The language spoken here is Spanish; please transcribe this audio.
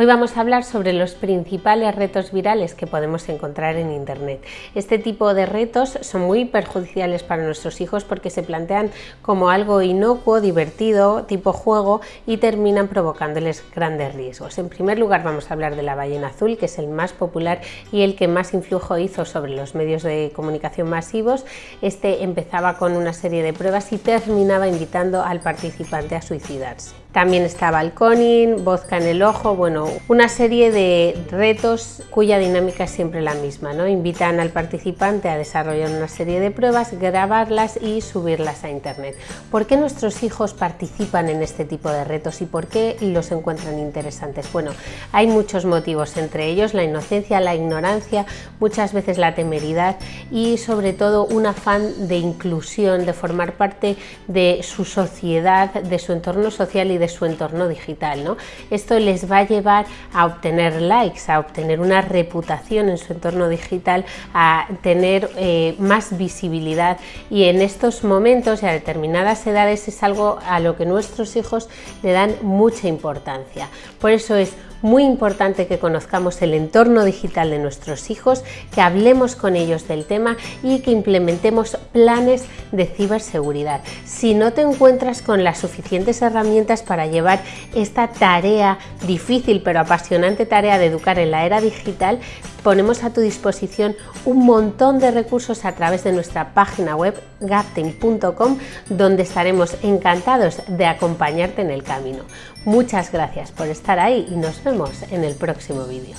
Hoy vamos a hablar sobre los principales retos virales que podemos encontrar en Internet. Este tipo de retos son muy perjudiciales para nuestros hijos porque se plantean como algo inocuo, divertido, tipo juego y terminan provocándoles grandes riesgos. En primer lugar vamos a hablar de la ballena azul, que es el más popular y el que más influjo hizo sobre los medios de comunicación masivos. Este empezaba con una serie de pruebas y terminaba invitando al participante a suicidarse. También estaba el coning, vodka en el ojo, bueno, una serie de retos cuya dinámica es siempre la misma, ¿no? Invitan al participante a desarrollar una serie de pruebas, grabarlas y subirlas a internet. ¿Por qué nuestros hijos participan en este tipo de retos y por qué los encuentran interesantes? Bueno, hay muchos motivos, entre ellos la inocencia, la ignorancia, muchas veces la temeridad y sobre todo un afán de inclusión, de formar parte de su sociedad, de su entorno social y su entorno digital. ¿no? Esto les va a llevar a obtener likes, a obtener una reputación en su entorno digital, a tener eh, más visibilidad y en estos momentos y a determinadas edades es algo a lo que nuestros hijos le dan mucha importancia. Por eso es muy importante que conozcamos el entorno digital de nuestros hijos, que hablemos con ellos del tema y que implementemos planes de ciberseguridad. Si no te encuentras con las suficientes herramientas para llevar esta tarea difícil pero apasionante tarea de educar en la era digital, ponemos a tu disposición un montón de recursos a través de nuestra página web gapten.com donde estaremos encantados de acompañarte en el camino. Muchas gracias por estar ahí y nos vemos en el próximo vídeo.